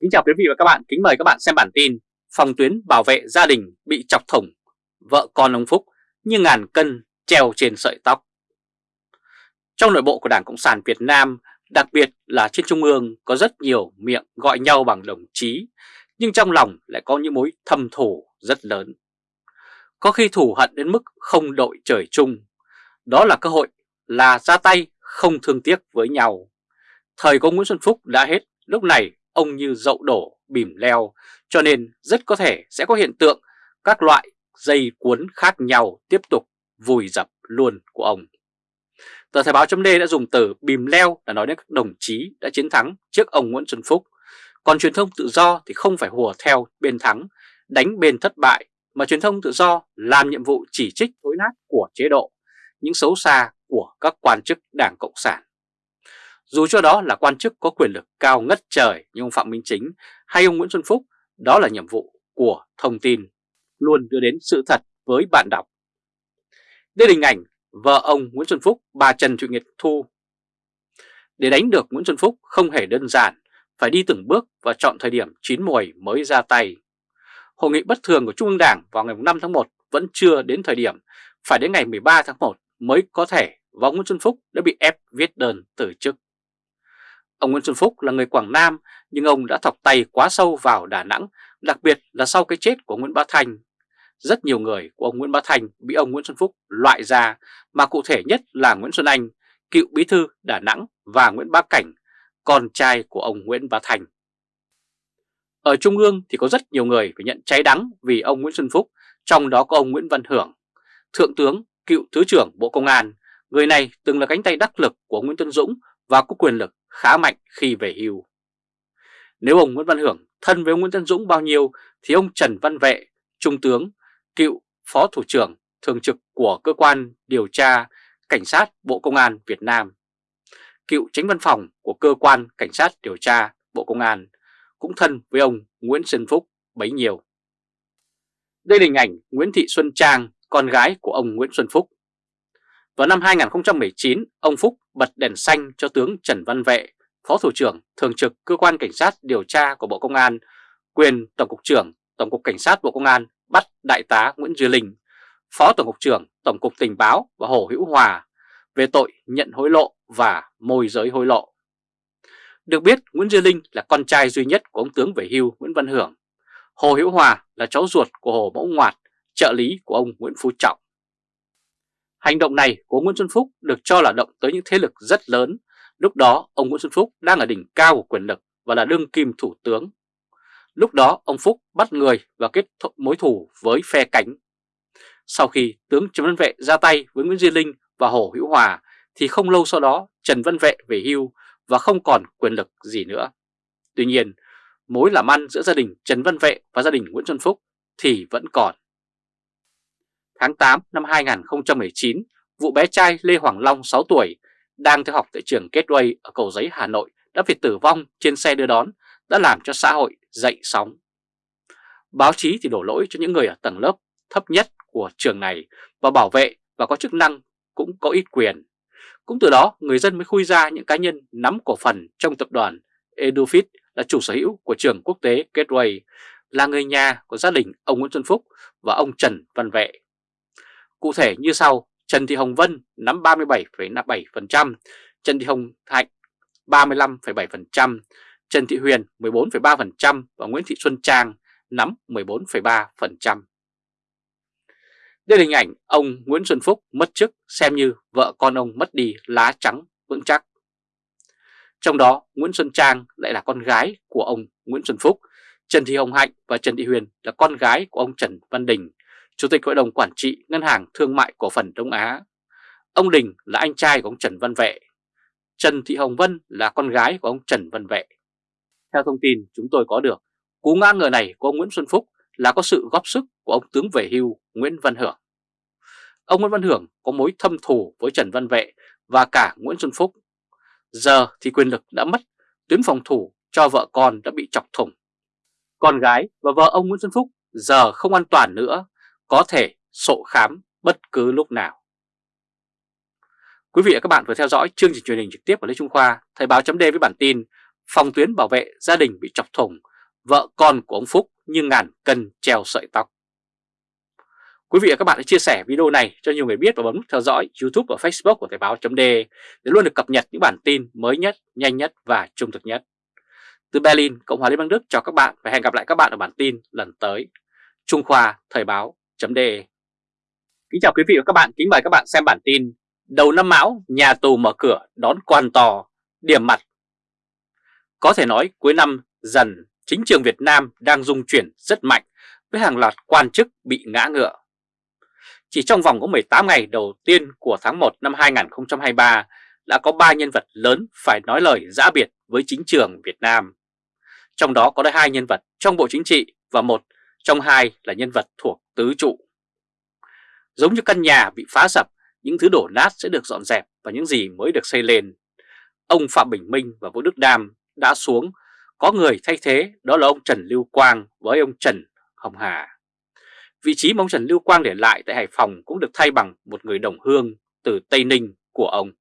Kính chào quý vị và các bạn, kính mời các bạn xem bản tin Phòng tuyến bảo vệ gia đình bị chọc thủng, vợ con ông Phúc như ngàn cân treo trên sợi tóc. Trong nội bộ của Đảng Cộng sản Việt Nam, đặc biệt là trên Trung ương có rất nhiều miệng gọi nhau bằng đồng chí Nhưng trong lòng lại có những mối thâm thù rất lớn. Có khi thù hận đến mức không đội trời chung. Đó là cơ hội là ra tay không thương tiếc với nhau. Thời của Nguyễn Xuân Phúc đã hết, lúc này ông như dậu đổ, bìm leo, cho nên rất có thể sẽ có hiện tượng các loại dây cuốn khác nhau tiếp tục vùi dập luôn của ông. Tờ Thời báo chấm đã dùng từ bìm leo để nói đến các đồng chí đã chiến thắng trước ông Nguyễn Xuân Phúc. Còn truyền thông tự do thì không phải hùa theo bên thắng, đánh bên thất bại, mà truyền thông tự do làm nhiệm vụ chỉ trích tối nát của chế độ, những xấu xa của các quan chức Đảng Cộng sản. Dù cho đó là quan chức có quyền lực cao ngất trời như ông Phạm Minh Chính hay ông Nguyễn Xuân Phúc, đó là nhiệm vụ của thông tin, luôn đưa đến sự thật với bạn đọc. Đây là hình ảnh vợ ông Nguyễn Xuân Phúc, bà Trần Thị Nguyệt Thu. Để đánh được Nguyễn Xuân Phúc không hề đơn giản, phải đi từng bước và chọn thời điểm chín mùi mới ra tay. Hội nghị bất thường của Trung ương Đảng vào ngày 5 tháng 1 vẫn chưa đến thời điểm, phải đến ngày 13 tháng 1 mới có thể và Nguyễn Xuân Phúc đã bị ép viết đơn từ chức. Ông Nguyễn Xuân Phúc là người Quảng Nam nhưng ông đã thọc tay quá sâu vào Đà Nẵng, đặc biệt là sau cái chết của Nguyễn Bá thành Rất nhiều người của ông Nguyễn Bá thành bị ông Nguyễn Xuân Phúc loại ra, mà cụ thể nhất là Nguyễn Xuân Anh, cựu bí thư Đà Nẵng và Nguyễn Bá Cảnh, con trai của ông Nguyễn Bá thành Ở Trung ương thì có rất nhiều người phải nhận cháy đắng vì ông Nguyễn Xuân Phúc, trong đó có ông Nguyễn Văn Hưởng, Thượng tướng, cựu Thứ trưởng Bộ Công an. Người này từng là cánh tay đắc lực của Nguyễn Tân Dũng và có quyền lực khá mạnh khi về hưu. Nếu ông Nguyễn Văn Hưởng thân với ông Nguyễn Tân Dũng bao nhiêu thì ông Trần Văn Vệ, Trung tướng, cựu Phó Thủ trưởng thường trực của cơ quan điều tra Cảnh sát Bộ Công an Việt Nam, cựu tránh văn phòng của cơ quan Cảnh sát điều tra Bộ Công an cũng thân với ông Nguyễn Xuân Phúc bấy nhiêu. Đây là hình ảnh Nguyễn Thị Xuân Trang, con gái của ông Nguyễn Xuân Phúc. Vào năm 2019, ông Phúc bật đèn xanh cho tướng Trần Văn Vệ, Phó Thủ trưởng Thường trực Cơ quan Cảnh sát điều tra của Bộ Công an, quyền Tổng cục trưởng Tổng cục Cảnh sát Bộ Công an bắt Đại tá Nguyễn Duy Linh, Phó Tổng cục trưởng Tổng cục Tình báo và Hồ Hữu Hòa về tội nhận hối lộ và môi giới hối lộ. Được biết Nguyễn Duy Linh là con trai duy nhất của ông tướng về hưu Nguyễn Văn Hưởng. Hồ Hữu Hòa là cháu ruột của Hồ Mẫu Ngoạt, trợ lý của ông Nguyễn Phú Trọng. Hành động này của Nguyễn Xuân Phúc được cho là động tới những thế lực rất lớn. Lúc đó ông Nguyễn Xuân Phúc đang ở đỉnh cao của quyền lực và là đương kim thủ tướng. Lúc đó ông Phúc bắt người và kết mối thù với phe cánh. Sau khi tướng Trần Văn Vệ ra tay với Nguyễn Duy Linh và Hồ Hữu Hòa thì không lâu sau đó Trần Văn Vệ về hưu và không còn quyền lực gì nữa. Tuy nhiên, mối làm ăn giữa gia đình Trần Văn Vệ và gia đình Nguyễn Xuân Phúc thì vẫn còn. Tháng 8 năm 2019, vụ bé trai Lê Hoàng Long 6 tuổi đang theo học tại trường Gateway ở Cầu Giấy Hà Nội đã bị tử vong trên xe đưa đón đã làm cho xã hội dậy sóng. Báo chí thì đổ lỗi cho những người ở tầng lớp thấp nhất của trường này và bảo vệ và có chức năng cũng có ít quyền. Cũng từ đó người dân mới khui ra những cá nhân nắm cổ phần trong tập đoàn Edufit là chủ sở hữu của trường quốc tế Gateway, là người nhà của gia đình ông Nguyễn Xuân Phúc và ông Trần Văn Vệ. Cụ thể như sau, Trần Thị Hồng Vân nắm 37,7%, Trần Thị Hồng Thạnh 35,7%, Trần Thị Huyền 14,3% và Nguyễn Thị Xuân Trang nắm 14,3%. Đây là hình ảnh ông Nguyễn Xuân Phúc mất chức xem như vợ con ông mất đi lá trắng vững chắc. Trong đó Nguyễn Xuân Trang lại là con gái của ông Nguyễn Xuân Phúc, Trần Thị Hồng Hạnh và Trần Thị Huyền là con gái của ông Trần Văn Đình, Chủ tịch Hội đồng Quản trị Ngân hàng Thương mại Cổ phần Đông Á. Ông Đình là anh trai của ông Trần Văn Vệ. Trần Thị Hồng Vân là con gái của ông Trần Văn Vệ. Theo thông tin chúng tôi có được, cú ngã ngờ này của ông Nguyễn Xuân Phúc là có sự góp sức của ông tướng về hưu Nguyễn Văn Hưởng. Ông Nguyễn Văn Hưởng có mối thâm thù với Trần Văn Vệ và cả Nguyễn Xuân Phúc. Giờ thì quyền lực đã mất, tuyến phòng thủ cho vợ con đã bị chọc thủng. Con gái và vợ ông Nguyễn Xuân Phúc giờ không an toàn nữa có thể sổ khám bất cứ lúc nào. Quý vị và các bạn vừa theo dõi chương trình truyền hình trực tiếp của Lê Trung Khoa, Thời báo chấm với bản tin phòng tuyến bảo vệ gia đình bị chọc thủng, vợ con của ông Phúc như ngàn cân treo sợi tóc. Quý vị và các bạn hãy chia sẻ video này cho nhiều người biết và bấm nút theo dõi YouTube và Facebook của Thời báo .de để luôn được cập nhật những bản tin mới nhất, nhanh nhất và trung thực nhất. Từ Berlin, Cộng hòa Liên bang Đức chào các bạn và hẹn gặp lại các bạn ở bản tin lần tới. Trung Khoa Thời báo .de Kính chào quý vị và các bạn, kính mời các bạn xem bản tin Đầu năm Mão, nhà tù mở cửa đón quan to, điểm mặt Có thể nói cuối năm dần, chính trường Việt Nam đang dung chuyển rất mạnh với hàng loạt quan chức bị ngã ngựa. Chỉ trong vòng có 18 ngày đầu tiên của tháng 1 năm 2023 đã có 3 nhân vật lớn phải nói lời giã biệt với chính trường Việt Nam. Trong đó có hai nhân vật trong Bộ Chính trị và một trong hai là nhân vật thuộc tứ trụ. Giống như căn nhà bị phá sập, những thứ đổ nát sẽ được dọn dẹp và những gì mới được xây lên. Ông Phạm Bình Minh và Vũ Đức Đam đã xuống, có người thay thế đó là ông Trần Lưu Quang với ông Trần Hồng Hà. Vị trí mà ông Trần Lưu Quang để lại tại Hải Phòng cũng được thay bằng một người đồng hương từ Tây Ninh của ông.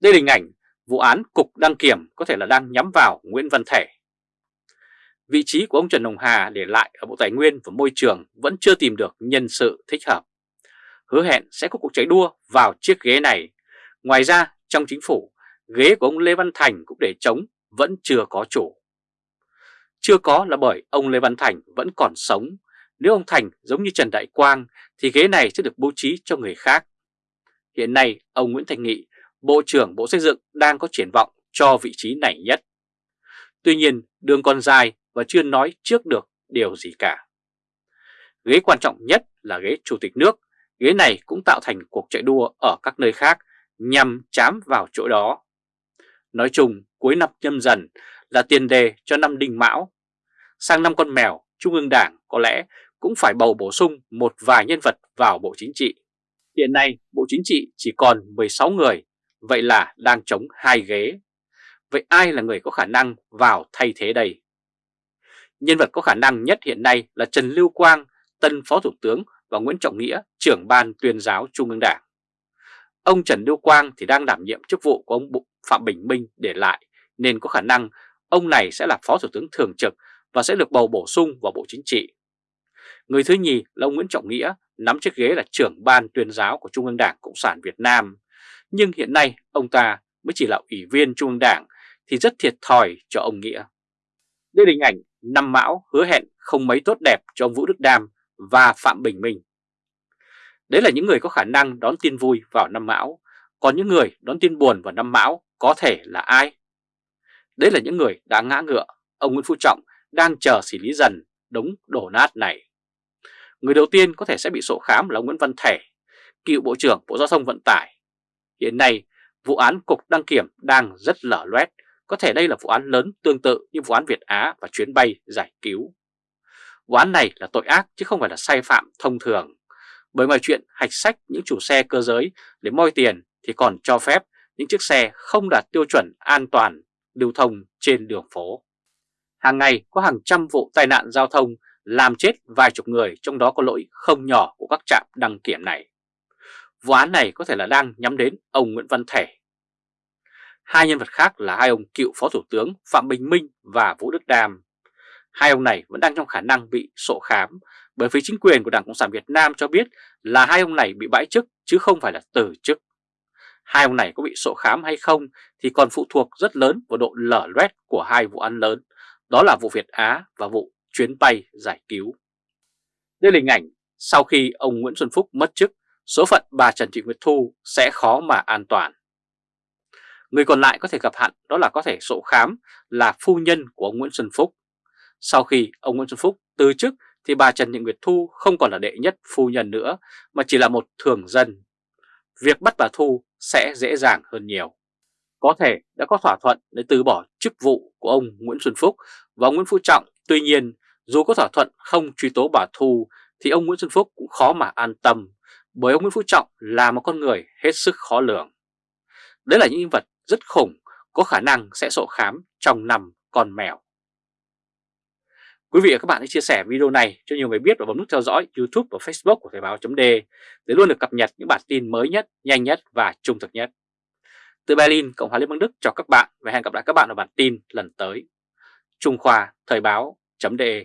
Đây là hình ảnh vụ án Cục Đăng Kiểm có thể là đang nhắm vào Nguyễn Văn Thể. Vị trí của ông Trần Hồng Hà để lại ở Bộ Tài nguyên và Môi trường vẫn chưa tìm được nhân sự thích hợp. Hứa hẹn sẽ có cuộc chạy đua vào chiếc ghế này. Ngoài ra, trong chính phủ, ghế của ông Lê Văn Thành cũng để trống vẫn chưa có chủ. Chưa có là bởi ông Lê Văn Thành vẫn còn sống. Nếu ông Thành giống như Trần Đại Quang thì ghế này sẽ được bố trí cho người khác. Hiện nay, ông Nguyễn Thành Nghị, Bộ trưởng Bộ Xây dựng đang có triển vọng cho vị trí này nhất. Tuy nhiên, đường còn dài và chưa nói trước được điều gì cả. Ghế quan trọng nhất là ghế Chủ tịch nước, ghế này cũng tạo thành cuộc chạy đua ở các nơi khác nhằm chám vào chỗ đó. Nói chung, cuối năm nhâm dần là tiền đề cho năm đinh mão. Sang năm con mèo, Trung ương Đảng có lẽ cũng phải bầu bổ sung một vài nhân vật vào Bộ Chính trị. Hiện nay, Bộ Chính trị chỉ còn 16 người, vậy là đang chống hai ghế. Vậy ai là người có khả năng vào thay thế đây? Nhân vật có khả năng nhất hiện nay là Trần Lưu Quang, tân Phó Thủ tướng và Nguyễn Trọng Nghĩa, trưởng ban tuyên giáo Trung ương Đảng. Ông Trần Lưu Quang thì đang đảm nhiệm chức vụ của ông Phạm Bình Minh để lại, nên có khả năng ông này sẽ là Phó Thủ tướng Thường trực và sẽ được bầu bổ sung vào Bộ Chính trị. Người thứ nhì là ông Nguyễn Trọng Nghĩa, nắm chiếc ghế là trưởng ban tuyên giáo của Trung ương Đảng Cộng sản Việt Nam. Nhưng hiện nay ông ta mới chỉ là ủy viên Trung ương Đảng thì rất thiệt thòi cho ông Nghĩa. Đây là hình ảnh năm mão hứa hẹn không mấy tốt đẹp cho ông Vũ Đức Đam và Phạm Bình Minh. Đấy là những người có khả năng đón tin vui vào năm mão, còn những người đón tin buồn vào năm mão có thể là ai? Đấy là những người đã ngã ngựa, ông Nguyễn Phú Trọng đang chờ xử lý dần đống đổ nát này. Người đầu tiên có thể sẽ bị sổ khám là Nguyễn Văn Thể, cựu Bộ trưởng Bộ Giao thông Vận tải. Hiện nay, vụ án Cục Đăng Kiểm đang rất lở loét, có thể đây là vụ án lớn tương tự như vụ án Việt Á và chuyến bay giải cứu. Vụ án này là tội ác chứ không phải là sai phạm thông thường. Bởi ngoài chuyện hạch sách những chủ xe cơ giới để moi tiền thì còn cho phép những chiếc xe không đạt tiêu chuẩn an toàn lưu thông trên đường phố. Hàng ngày có hàng trăm vụ tai nạn giao thông làm chết vài chục người, trong đó có lỗi không nhỏ của các trạm đăng kiểm này. Vụ án này có thể là đang nhắm đến ông Nguyễn Văn Thể. Hai nhân vật khác là hai ông cựu Phó Thủ tướng Phạm Bình Minh và Vũ Đức Đam. Hai ông này vẫn đang trong khả năng bị sổ khám bởi phía chính quyền của Đảng Cộng sản Việt Nam cho biết là hai ông này bị bãi chức chứ không phải là từ chức. Hai ông này có bị sổ khám hay không thì còn phụ thuộc rất lớn vào độ lở loét của hai vụ án lớn, đó là vụ Việt Á và vụ chuyến bay giải cứu. Đây là hình ảnh sau khi ông Nguyễn Xuân Phúc mất chức, số phận bà Trần Thị Nguyệt Thu sẽ khó mà an toàn. Người còn lại có thể gặp hạn đó là có thể sổ khám là phu nhân của ông Nguyễn Xuân Phúc. Sau khi ông Nguyễn Xuân Phúc từ chức thì bà Trần Thị Nguyệt Thu không còn là đệ nhất phu nhân nữa mà chỉ là một thường dân. Việc bắt bà Thu sẽ dễ dàng hơn nhiều. Có thể đã có thỏa thuận để từ bỏ chức vụ của ông Nguyễn Xuân Phúc và ông Nguyễn Phú Trọng. Tuy nhiên, dù có thỏa thuận không truy tố bà Thu thì ông Nguyễn Xuân Phúc cũng khó mà an tâm bởi ông Nguyễn Phú Trọng là một con người hết sức khó lường. Đấy là những nhân vật rất khủng có khả năng sẽ sổ khám trong năm con mèo. Quý vị và các bạn hãy chia sẻ video này cho nhiều người biết và bấm nút theo dõi YouTube và Facebook của Thời Báo .d để luôn được cập nhật những bản tin mới nhất, nhanh nhất và trung thực nhất. từ Berlin, Cộng hòa Liên bang Đức chào các bạn và hẹn gặp lại các bạn ở bản tin lần tới. Trung Khoa Thời báo.de